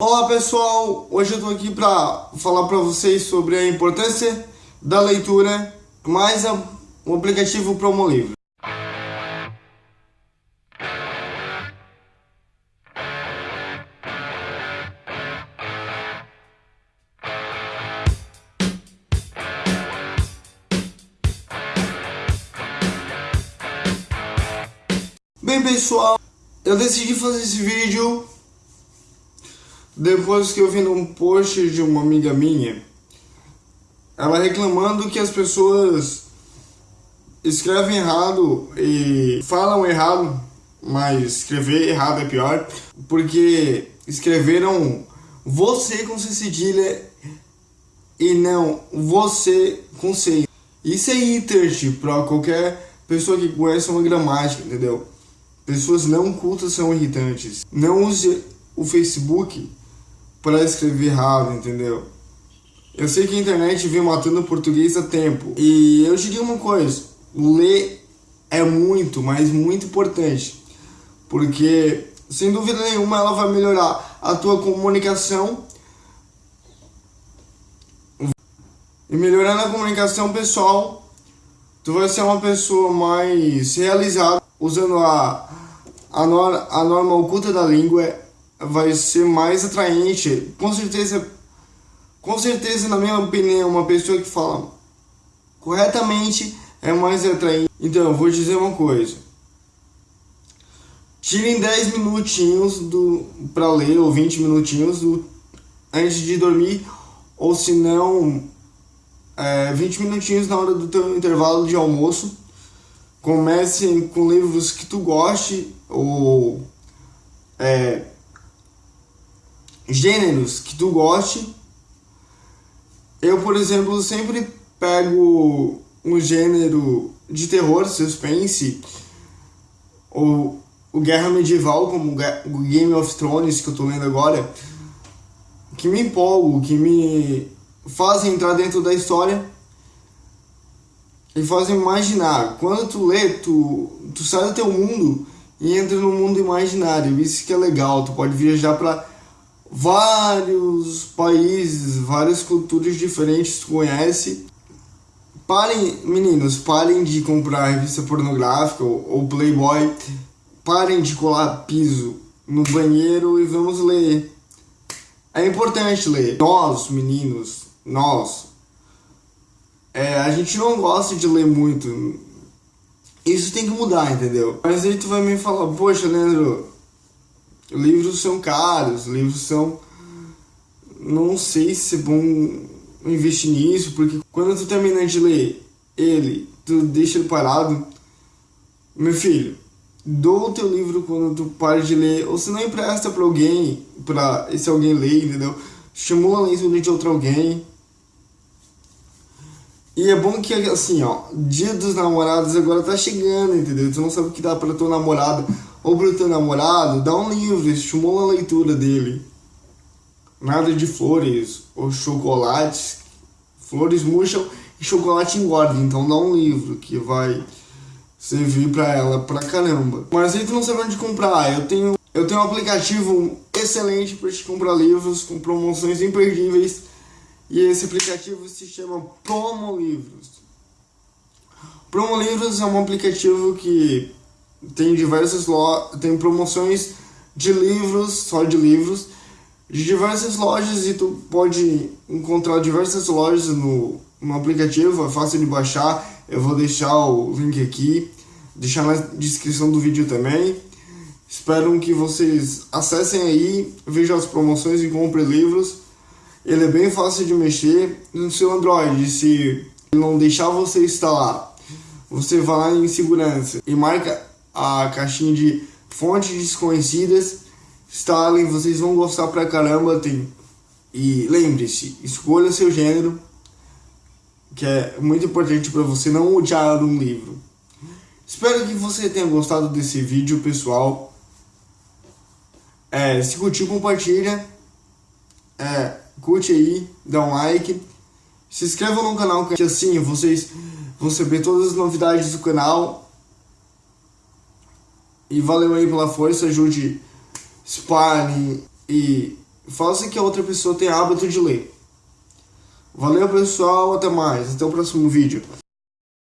Olá pessoal, hoje eu tô aqui para falar para vocês sobre a importância da leitura mais o aplicativo Promolivro. Bem pessoal, eu decidi fazer esse vídeo depois que eu vi num post de uma amiga minha, ela reclamando que as pessoas escrevem errado e falam errado, mas escrever errado é pior, porque escreveram você com C cedilha e não você com C. Isso é irritante para qualquer pessoa que conhece uma gramática, entendeu? Pessoas não cultas são irritantes. Não use o Facebook para escrever errado, entendeu? Eu sei que a internet vem matando o português há tempo. E eu te digo uma coisa, ler é muito, mas muito importante. Porque, sem dúvida nenhuma, ela vai melhorar a tua comunicação. E melhorando a comunicação pessoal, tu vai ser uma pessoa mais realizada, usando a, a, nor, a norma oculta da língua vai ser mais atraente. Com certeza, com certeza, na minha opinião, uma pessoa que fala corretamente é mais atraente. Então, eu vou dizer uma coisa. Tirem 10 minutinhos do para ler ou 20 minutinhos do, antes de dormir ou se não é, 20 minutinhos na hora do teu intervalo de almoço. Comece com livros que tu goste ou é, gêneros que tu goste. Eu, por exemplo, sempre pego um gênero de terror, suspense, ou o Guerra Medieval, como o Game of Thrones que eu tô lendo agora, que me empolgo, que me fazem entrar dentro da história e fazem imaginar. Quando tu lê, tu, tu sai do teu mundo e entra no mundo imaginário. Isso que é legal, tu pode viajar para vários países, várias culturas diferentes conhece. Parem, meninos, parem de comprar revista pornográfica ou, ou Playboy. Parem de colar piso no banheiro e vamos ler. É importante ler. Nós, meninos, nós, é, a gente não gosta de ler muito. Isso tem que mudar, entendeu? Mas aí tu vai me falar, poxa, Leandro, livros são caros, livros são... Não sei se é bom investir nisso, porque quando tu termina de ler ele, tu deixa ele parado. Meu filho, dou o teu livro quando tu para de ler, ou se não empresta para alguém, para esse alguém ler, entendeu? Estimula a leitura de outro alguém. E é bom que, assim, ó, dia dos namorados agora tá chegando, entendeu? Tu não sabe o que dá pra tua namorada ou pro teu namorado, dá um livro, estimula a leitura dele. Nada de flores ou chocolates. Flores murcham e chocolate engorda, então dá um livro que vai servir pra ela pra caramba. Mas aí tu não sabe onde comprar, eu tenho, eu tenho um aplicativo excelente para te comprar livros com promoções imperdíveis e esse aplicativo se chama Promo Livros. Promo Livros é um aplicativo que tem diversas lo tem promoções de livros, só de livros, de diversas lojas e tu pode encontrar diversas lojas no, no aplicativo, é fácil de baixar, eu vou deixar o link aqui, deixar na descrição do vídeo também. Espero que vocês acessem aí, vejam as promoções e comprem livros. Ele é bem fácil de mexer no seu Android, se não deixar você instalar, você vai lá em segurança e marca a caixinha de fontes desconhecidas. Instalem, vocês vão gostar pra caramba. Tem... E lembre-se, escolha seu gênero, que é muito importante para você não odiar um livro. Espero que você tenha gostado desse vídeo, pessoal. É, se curtiu, compartilha. É, curte aí, dá um like. Se inscreva no canal, que assim vocês vão saber todas as novidades do canal. E valeu aí pela força, ajude, espalhe e faça que a outra pessoa tenha hábito de ler. Valeu pessoal, até mais, até o próximo vídeo.